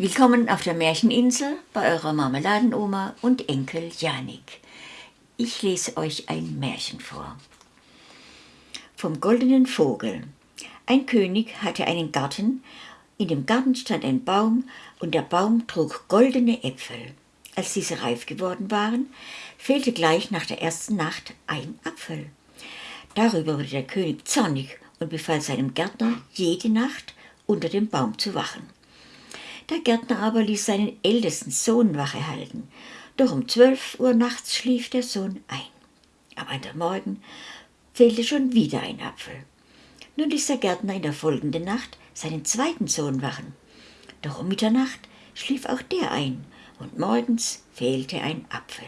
Willkommen auf der Märcheninsel bei eurer Marmeladenoma und Enkel Janik. Ich lese euch ein Märchen vor. Vom goldenen Vogel. Ein König hatte einen Garten, in dem Garten stand ein Baum und der Baum trug goldene Äpfel. Als diese reif geworden waren, fehlte gleich nach der ersten Nacht ein Apfel. Darüber wurde der König zornig und befahl seinem Gärtner, jede Nacht unter dem Baum zu wachen. Der Gärtner aber ließ seinen ältesten Sohn Wache halten, doch um zwölf Uhr nachts schlief der Sohn ein. Am anderen Morgen fehlte schon wieder ein Apfel. Nun ließ der Gärtner in der folgenden Nacht seinen zweiten Sohn wachen. Doch um Mitternacht schlief auch der ein, und morgens fehlte ein Apfel.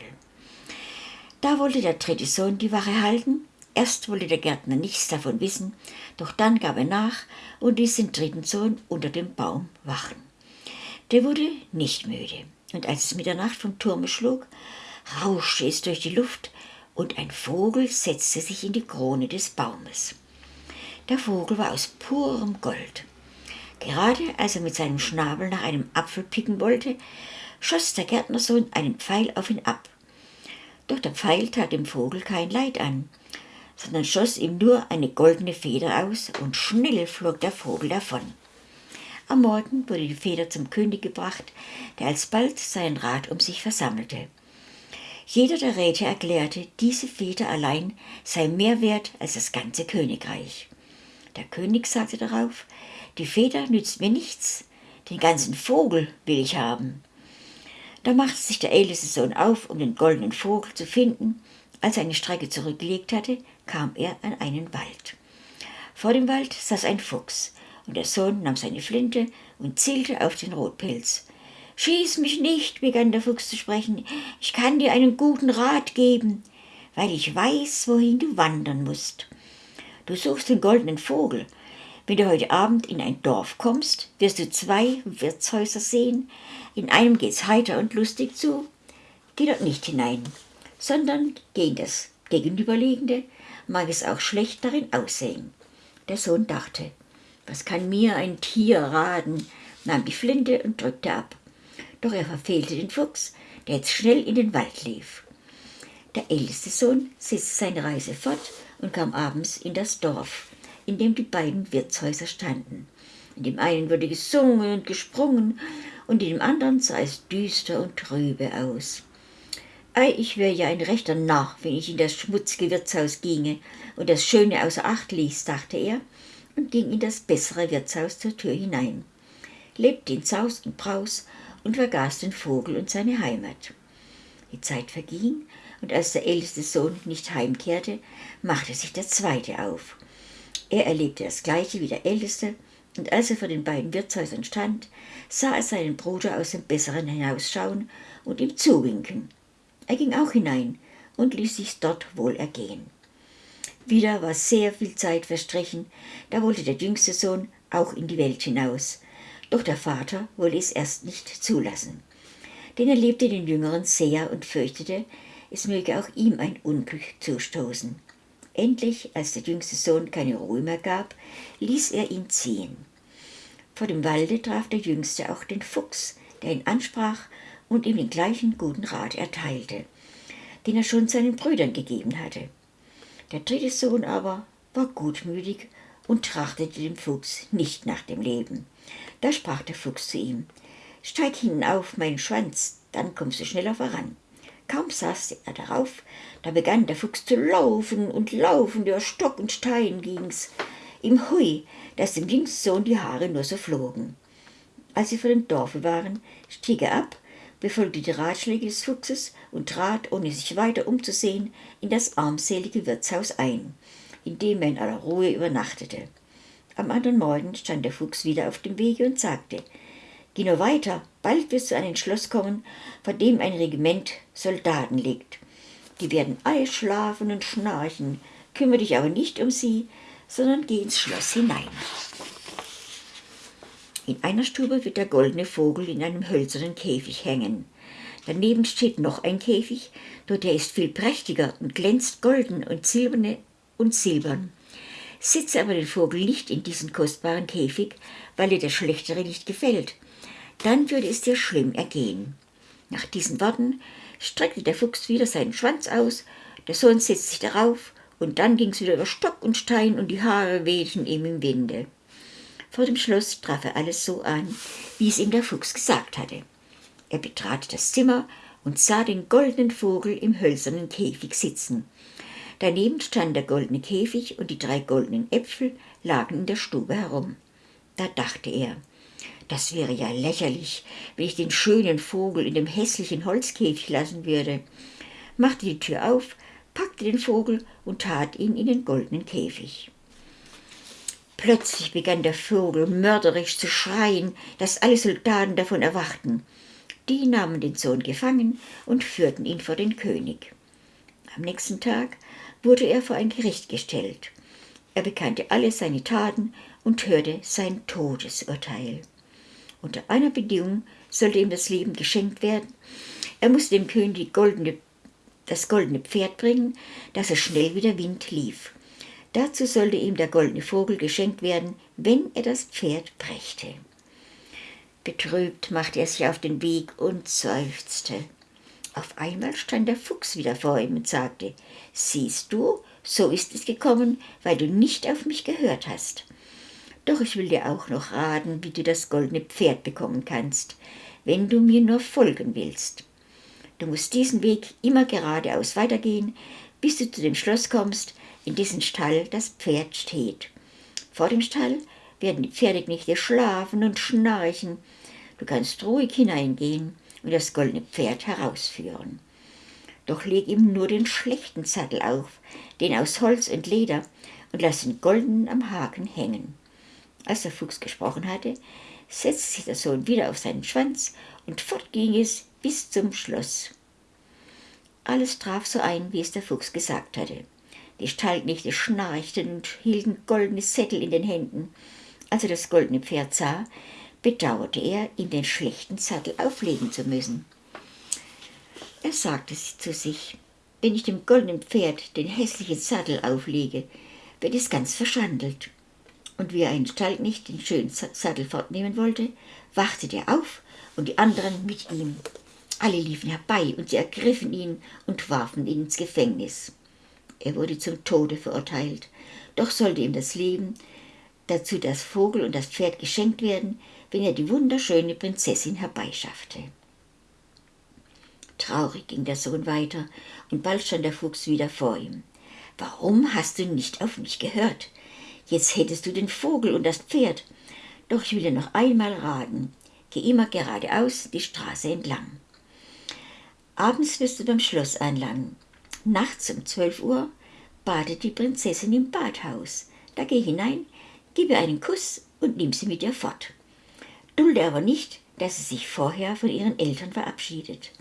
Da wollte der dritte Sohn die Wache halten. Erst wollte der Gärtner nichts davon wissen, doch dann gab er nach und ließ den dritten Sohn unter dem Baum wachen. Der wurde nicht müde, und als es Mitternacht vom Turme schlug, rauschte es durch die Luft, und ein Vogel setzte sich in die Krone des Baumes. Der Vogel war aus purem Gold. Gerade als er mit seinem Schnabel nach einem Apfel picken wollte, schoss der Gärtnersohn einen Pfeil auf ihn ab. Doch der Pfeil tat dem Vogel kein Leid an, sondern schoss ihm nur eine goldene Feder aus, und schnell flog der Vogel davon. Am Morgen wurde die Feder zum König gebracht, der alsbald seinen Rat um sich versammelte. Jeder der Räte erklärte, diese Feder allein sei mehr wert als das ganze Königreich. Der König sagte darauf, die Feder nützt mir nichts, den ganzen Vogel will ich haben. Da machte sich der älteste Sohn auf, um den goldenen Vogel zu finden. Als er eine Strecke zurückgelegt hatte, kam er an einen Wald. Vor dem Wald saß ein Fuchs, und der Sohn nahm seine Flinte und zielte auf den Rotpilz. Schieß mich nicht, begann der Fuchs zu sprechen, ich kann dir einen guten Rat geben, weil ich weiß, wohin du wandern musst. Du suchst den goldenen Vogel. Wenn du heute Abend in ein Dorf kommst, wirst du zwei Wirtshäuser sehen. In einem geht's heiter und lustig zu. Geh dort nicht hinein, sondern geh in das gegenüberliegende, mag es auch schlecht darin aussehen. Der Sohn dachte, was kann mir ein Tier raten? nahm die Flinte und drückte ab. Doch er verfehlte den Fuchs, der jetzt schnell in den Wald lief. Der älteste Sohn setzte seine Reise fort und kam abends in das Dorf, in dem die beiden Wirtshäuser standen. In dem einen wurde gesungen und gesprungen, und in dem anderen sah es düster und trübe aus. Ei, ich wäre ja ein rechter Narr, wenn ich in das schmutzige Wirtshaus ginge und das Schöne außer Acht ließ, dachte er und ging in das bessere Wirtshaus zur Tür hinein, lebte in Saus und Braus und vergaß den Vogel und seine Heimat. Die Zeit verging, und als der älteste Sohn nicht heimkehrte, machte sich der zweite auf. Er erlebte das gleiche wie der älteste, und als er vor den beiden Wirtshäusern stand, sah er seinen Bruder aus dem Besseren hinausschauen und ihm zuwinken. Er ging auch hinein und ließ sich dort wohl ergehen. Wieder war sehr viel Zeit verstrichen, da wollte der jüngste Sohn auch in die Welt hinaus. Doch der Vater wollte es erst nicht zulassen. Denn er liebte den Jüngeren sehr und fürchtete, es möge auch ihm ein Unglück zustoßen. Endlich, als der jüngste Sohn keine Ruhe mehr gab, ließ er ihn ziehen. Vor dem Walde traf der Jüngste auch den Fuchs, der ihn ansprach und ihm den gleichen guten Rat erteilte, den er schon seinen Brüdern gegeben hatte. Der dritte Sohn aber war gutmütig und trachtete dem Fuchs nicht nach dem Leben. Da sprach der Fuchs zu ihm, Steig hinauf, mein Schwanz, dann kommst du schneller voran. Kaum saß er darauf, da begann der Fuchs zu laufen und laufen, über Stock und Stein ging's. Ihm hui, dass dem jüngsten Sohn die Haare nur so flogen. Als sie vor dem Dorfe waren, stieg er ab befolgte die Ratschläge des Fuchses und trat, ohne sich weiter umzusehen, in das armselige Wirtshaus ein, in dem er in aller Ruhe übernachtete. Am anderen Morgen stand der Fuchs wieder auf dem Wege und sagte, Geh nur weiter, bald wirst du an ein Schloss kommen, vor dem ein Regiment Soldaten liegt. Die werden alle schlafen und schnarchen, kümmere dich aber nicht um sie, sondern geh ins Schloss hinein. In einer Stube wird der goldene Vogel in einem hölzernen Käfig hängen. Daneben steht noch ein Käfig, nur der ist viel prächtiger und glänzt golden und silberne und silbern. Sitze aber den Vogel nicht in diesen kostbaren Käfig, weil dir der schlechtere nicht gefällt. dann würde es dir schlimm ergehen. Nach diesen Worten streckte der Fuchs wieder seinen Schwanz aus, der Sohn setzte sich darauf, und dann ging's wieder über Stock und Stein und die Haare wehten ihm im Winde. Vor dem Schloss traf er alles so an, wie es ihm der Fuchs gesagt hatte. Er betrat das Zimmer und sah den goldenen Vogel im hölzernen Käfig sitzen. Daneben stand der goldene Käfig und die drei goldenen Äpfel lagen in der Stube herum. Da dachte er, das wäre ja lächerlich, wenn ich den schönen Vogel in dem hässlichen Holzkäfig lassen würde, machte die Tür auf, packte den Vogel und tat ihn in den goldenen Käfig. Plötzlich begann der Vogel mörderisch zu schreien, dass alle Soldaten davon erwachten. Die nahmen den Sohn gefangen und führten ihn vor den König. Am nächsten Tag wurde er vor ein Gericht gestellt. Er bekannte alle seine Taten und hörte sein Todesurteil. Unter einer Bedingung sollte ihm das Leben geschenkt werden. Er musste dem König goldene, das goldene Pferd bringen, das er schnell wie der Wind lief. Dazu sollte ihm der goldene Vogel geschenkt werden, wenn er das Pferd brächte. Betrübt machte er sich auf den Weg und seufzte. Auf einmal stand der Fuchs wieder vor ihm und sagte, Siehst du, so ist es gekommen, weil du nicht auf mich gehört hast. Doch ich will dir auch noch raten, wie du das goldene Pferd bekommen kannst, wenn du mir nur folgen willst. Du musst diesen Weg immer geradeaus weitergehen, bis du zu dem Schloss kommst, in dessen Stall das Pferd steht. Vor dem Stall werden die Pferdeknechte schlafen und schnarchen. Du kannst ruhig hineingehen und das goldene Pferd herausführen. Doch leg ihm nur den schlechten Sattel auf, den aus Holz und Leder, und lass den goldenen am Haken hängen. Als der Fuchs gesprochen hatte, setzte sich der Sohn wieder auf seinen Schwanz, und fort ging es bis zum Schloss. Alles traf so ein, wie es der Fuchs gesagt hatte. Die Stallknechte schnarchten und hielten goldene Sättel in den Händen. Als er das goldene Pferd sah, bedauerte er, ihm den schlechten Sattel auflegen zu müssen. Er sagte zu sich, wenn ich dem goldenen Pferd den hässlichen Sattel auflege, wird es ganz verschandelt. Und wie er einen Stallknecht den schönen Sattel fortnehmen wollte, wachte der auf und die anderen mit ihm. Alle liefen herbei und sie ergriffen ihn und warfen ihn ins Gefängnis. Er wurde zum Tode verurteilt, doch sollte ihm das Leben, dazu das Vogel und das Pferd geschenkt werden, wenn er die wunderschöne Prinzessin herbeischaffte. Traurig ging der Sohn weiter, und bald stand der Fuchs wieder vor ihm. Warum hast du nicht auf mich gehört? Jetzt hättest du den Vogel und das Pferd. Doch ich will dir noch einmal raten. Geh immer geradeaus die Straße entlang. Abends wirst du beim Schloss anlangen. Nachts um zwölf Uhr badet die Prinzessin im Badhaus. Da geh hinein, gib ihr einen Kuss und nimm sie mit dir fort. Dulde aber nicht, dass sie sich vorher von ihren Eltern verabschiedet.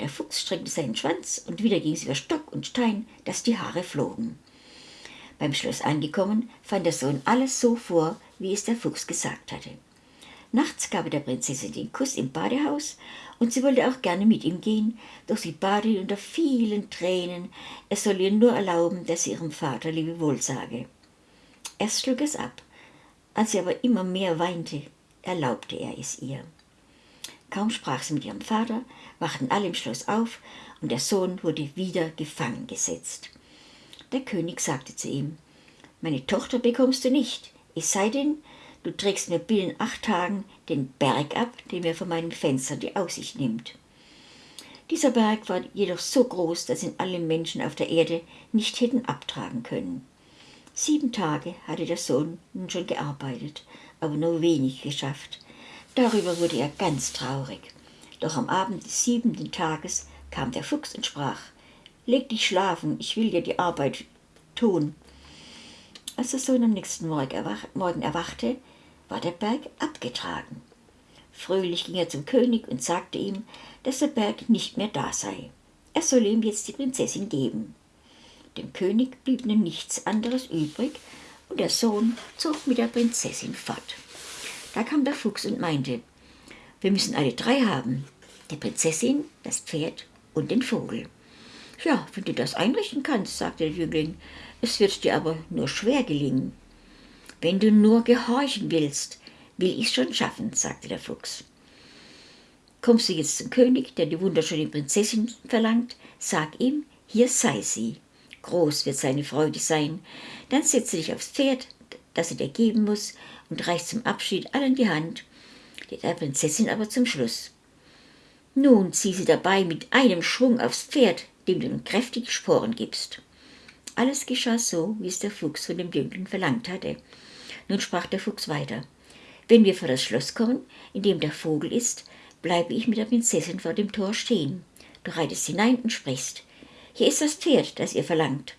Der Fuchs streckte seinen Schwanz und wieder ging es über Stock und Stein, dass die Haare flogen. Beim Schloss angekommen, fand der Sohn alles so vor, wie es der Fuchs gesagt hatte. Nachts gab er der Prinzessin den Kuss im Badehaus und sie wollte auch gerne mit ihm gehen, doch sie bat ihn unter vielen Tränen, er soll ihr nur erlauben, dass sie ihrem Vater Lebewohl sage. Erst schlug es ab, als sie aber immer mehr weinte, erlaubte er es ihr. Kaum sprach sie mit ihrem Vater, wachten alle im Schloss auf und der Sohn wurde wieder gefangen gesetzt. Der König sagte zu ihm, meine Tochter bekommst du nicht, es sei denn, Du trägst mir binnen acht Tagen den Berg ab, der mir von meinem Fenster die Aussicht nimmt. Dieser Berg war jedoch so groß, dass ihn alle Menschen auf der Erde nicht hätten abtragen können. Sieben Tage hatte der Sohn nun schon gearbeitet, aber nur wenig geschafft. Darüber wurde er ganz traurig. Doch am Abend des siebenten Tages kam der Fuchs und sprach, Leg dich schlafen, ich will dir die Arbeit tun. Als der Sohn am nächsten Morgen erwachte, war der Berg abgetragen. Fröhlich ging er zum König und sagte ihm, dass der Berg nicht mehr da sei. Er solle ihm jetzt die Prinzessin geben. Dem König blieb nun nichts anderes übrig, und der Sohn zog mit der Prinzessin fort. Da kam der Fuchs und meinte, wir müssen alle drei haben, die Prinzessin, das Pferd und den Vogel. Ja, wenn du das einrichten kannst, sagte der Jüngling, es wird dir aber nur schwer gelingen. Wenn du nur gehorchen willst, will ich's schon schaffen, sagte der Fuchs. Kommst du jetzt zum König, der die wunderschöne Prinzessin verlangt, sag ihm, hier sei sie. Groß wird seine Freude sein. Dann setze dich aufs Pferd, das er dir geben muss, und reicht zum Abschied allen die Hand, der Prinzessin aber zum Schluss. Nun zieh sie dabei mit einem Schwung aufs Pferd, dem du kräftig Sporen gibst. Alles geschah so, wie es der Fuchs von dem Jüngling verlangt hatte. Nun sprach der Fuchs weiter. Wenn wir vor das Schloss kommen, in dem der Vogel ist, bleibe ich mit der Prinzessin vor dem Tor stehen. Du reitest hinein und sprichst. Hier ist das Pferd, das ihr verlangt.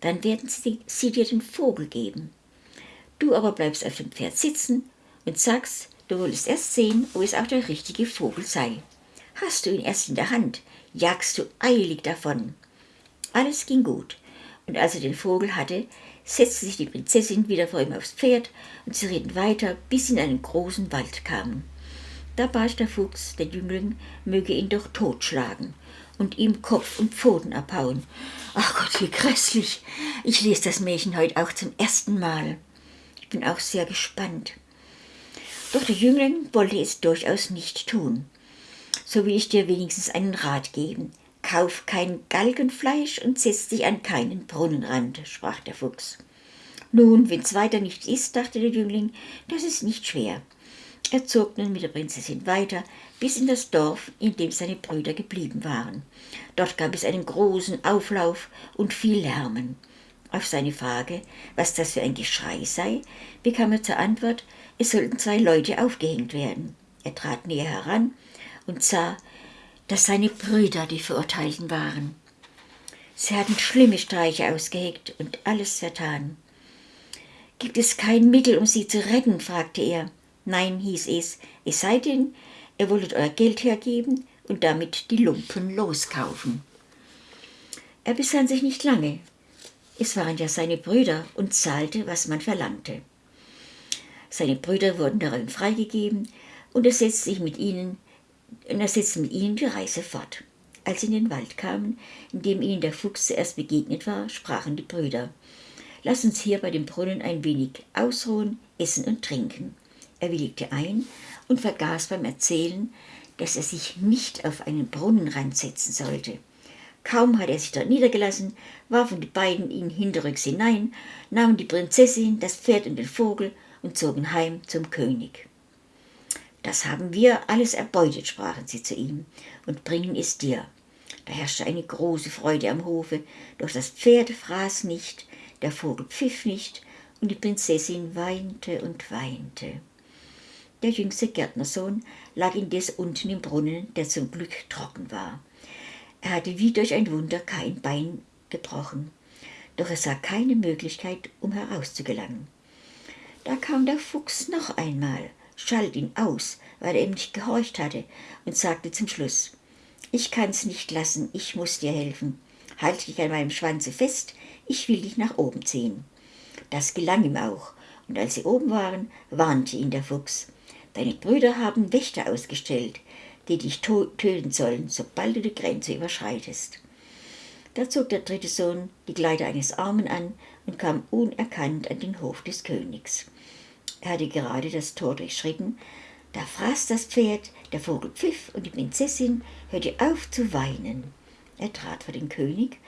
Dann werden sie, sie dir den Vogel geben. Du aber bleibst auf dem Pferd sitzen und sagst, du wolltest erst sehen, ob es auch der richtige Vogel sei. Hast du ihn erst in der Hand, jagst du eilig davon. Alles ging gut, und als er den Vogel hatte, setzte sich die Prinzessin wieder vor ihm aufs Pferd, und sie ritten weiter, bis sie in einen großen Wald kamen. Da bat der Fuchs, der Jüngling möge ihn doch totschlagen und ihm Kopf und Pfoten abhauen. Ach Gott, wie grässlich! Ich lese das Märchen heute auch zum ersten Mal. Ich bin auch sehr gespannt. Doch der Jüngling wollte es durchaus nicht tun. So will ich dir wenigstens einen Rat geben. Kauf kein Galgenfleisch und setz dich an keinen Brunnenrand, sprach der Fuchs. Nun, wenn's weiter nichts ist, dachte der Jüngling, das ist nicht schwer. Er zog nun mit der Prinzessin weiter bis in das Dorf, in dem seine Brüder geblieben waren. Dort gab es einen großen Auflauf und viel Lärmen. Auf seine Frage, was das für ein Geschrei sei, bekam er zur Antwort, es sollten zwei Leute aufgehängt werden. Er trat näher heran und sah, dass seine Brüder die Verurteilten waren. Sie hatten schlimme Streiche ausgeheckt und alles vertan. Gibt es kein Mittel, um sie zu retten? fragte er. Nein, hieß es, es sei denn, ihr wolltet euer Geld hergeben und damit die Lumpen loskaufen. Er besann sich nicht lange, es waren ja seine Brüder und zahlte, was man verlangte. Seine Brüder wurden darin freigegeben und er setzte sich mit ihnen, und er setzte mit ihnen die Reise fort. Als sie in den Wald kamen, in dem ihnen der Fuchs zuerst begegnet war, sprachen die Brüder, Lass uns hier bei dem Brunnen ein wenig ausruhen, essen und trinken. Er willigte ein und vergaß beim Erzählen, dass er sich nicht auf einen Brunnenrand setzen sollte. Kaum hatte er sich dort niedergelassen, warfen die beiden ihn hinterrücks hinein, nahmen die Prinzessin, das Pferd und den Vogel und zogen heim zum König. Das haben wir alles erbeutet, sprachen sie zu ihm, und bringen es dir. Da herrschte eine große Freude am Hofe, doch das Pferd fraß nicht, der Vogel pfiff nicht, und die Prinzessin weinte und weinte. Der jüngste Gärtnersohn lag indes unten im Brunnen, der zum Glück trocken war. Er hatte wie durch ein Wunder kein Bein gebrochen, doch er sah keine Möglichkeit, um herauszugelangen. Da kam der Fuchs noch einmal, schalt ihn aus, weil er ihm nicht gehorcht hatte, und sagte zum Schluss, ich kann's nicht lassen, ich muss dir helfen. Halt dich an meinem Schwanze fest, ich will dich nach oben ziehen. Das gelang ihm auch, und als sie oben waren, warnte ihn der Fuchs. Deine Brüder haben Wächter ausgestellt, die dich töten sollen, sobald du die Grenze überschreitest. Da zog der dritte Sohn die Kleider eines Armen an und kam unerkannt an den Hof des Königs. Er hatte gerade das Tor durchschritten, da fraß das Pferd, der Vogel pfiff und die Prinzessin hörte auf zu weinen. Er trat vor den König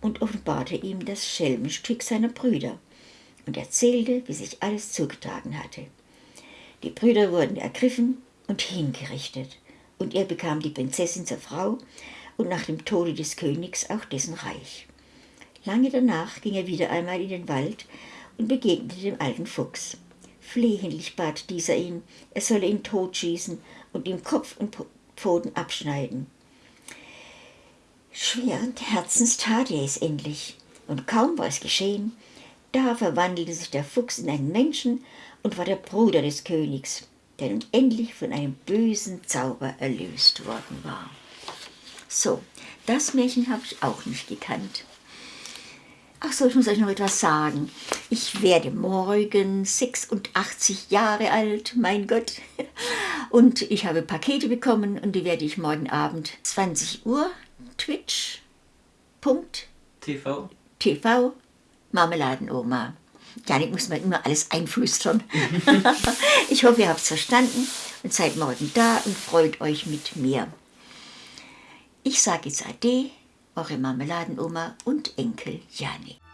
und offenbarte ihm das Schelmenstück seiner Brüder und erzählte, wie sich alles zugetragen hatte. Die Brüder wurden ergriffen und hingerichtet und er bekam die Prinzessin zur Frau und nach dem Tode des Königs auch dessen Reich. Lange danach ging er wieder einmal in den Wald und begegnete dem alten Fuchs. Flehentlich bat dieser ihn, er solle ihn totschießen und ihm Kopf und Pfoten abschneiden. Schweren Herzens tat er es endlich, und kaum war es geschehen, da verwandelte sich der Fuchs in einen Menschen und war der Bruder des Königs der nun endlich von einem bösen Zauber erlöst worden war. So, das Märchen habe ich auch nicht gekannt. Ach so, ich muss euch noch etwas sagen. Ich werde morgen 86 Jahre alt, mein Gott. Und ich habe Pakete bekommen und die werde ich morgen Abend 20 Uhr Twitch. TV. TV Marmeladenoma Janik muss man immer alles einflüstern. ich hoffe, ihr habt es verstanden und seid morgen da und freut euch mit mir. Ich sage jetzt Ade, eure Marmeladenoma und Enkel Janik.